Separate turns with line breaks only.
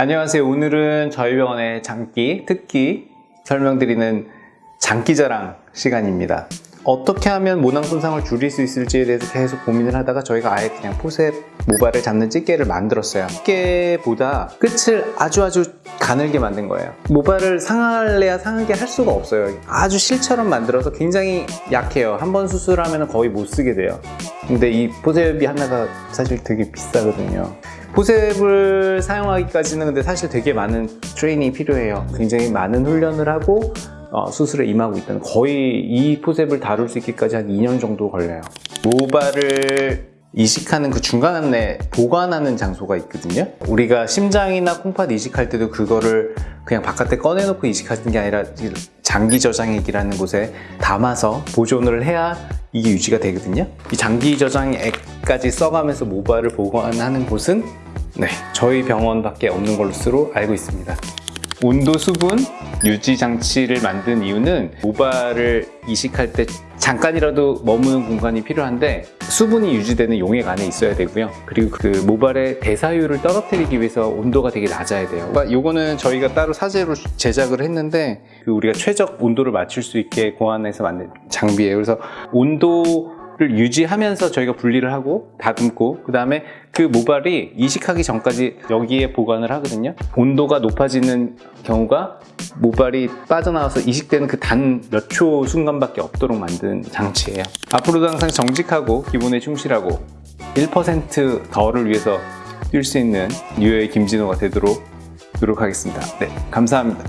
안녕하세요. 오늘은 저희 병원의 장기, 특기 설명드리는 장기자랑 시간입니다. 어떻게 하면 모낭 손상을 줄일 수 있을지에 대해서 계속 고민을 하다가 저희가 아예 그냥 포셉 모발을 잡는 찌개를 만들었어요. 찌개보다 끝을 아주 아주 가늘게 만든 거예요. 모발을 상할래야 상하게 할 수가 없어요. 아주 실처럼 만들어서 굉장히 약해요. 한 번 수술하면 거의 못 쓰게 돼요. 근데 이 포셉이 하나가 사실 되게 비싸거든요. 포셉을 사용하기까지는 근데 사실 되게 많은 트레이닝이 필요해요. 굉장히 많은 훈련을 하고 어, 수술에 임하고 있다는 거의 이 포셉을 다룰 수 있기까지 한 2년 정도 걸려요. 모발을 이식하는 그 중간에 보관하는 장소가 있거든요. 우리가 심장이나 콩팥 이식할 때도 그거를 그냥 바깥에 꺼내놓고 이식하는 게 아니라 장기 저장액이라는 곳에 담아서 보존을 해야 이게 유지가 되거든요. 이 장기 저장액 까지 써가면서 모발을 보관하는 곳은? 네, 저희 병원밖에 없는 것으로 알고 있습니다. 온도 수분 유지 장치를 만든 이유는 모발을 이식할 때 잠깐이라도 머무는 공간이 필요한데 수분이 유지되는 용액 안에 있어야 되고요. 그리고 그 모발의 대사율을 떨어뜨리기 위해서 온도가 되게 낮아야 돼요. 이거는 저희가 따로 사제로 제작을 했는데 그 우리가 최적 온도를 맞출 수 있게 고안해서 만든 장비예요. 그래서 온도 를 유지하면서 저희가 분리를 하고 다듬고 그 다음에 그 모발이 이식하기 전까지 여기에 보관을 하거든요. 온도가 높아지는 경우가 모발이 빠져나와서 이식되는 그 단 몇 초 순간밖에 없도록 만든 장치예요. 앞으로도 항상 정직하고 기본에 충실하고 1% 더를 위해서 뛸 수 있는 뉴의 김진호가 되도록 노력하겠습니다. 네 감사합니다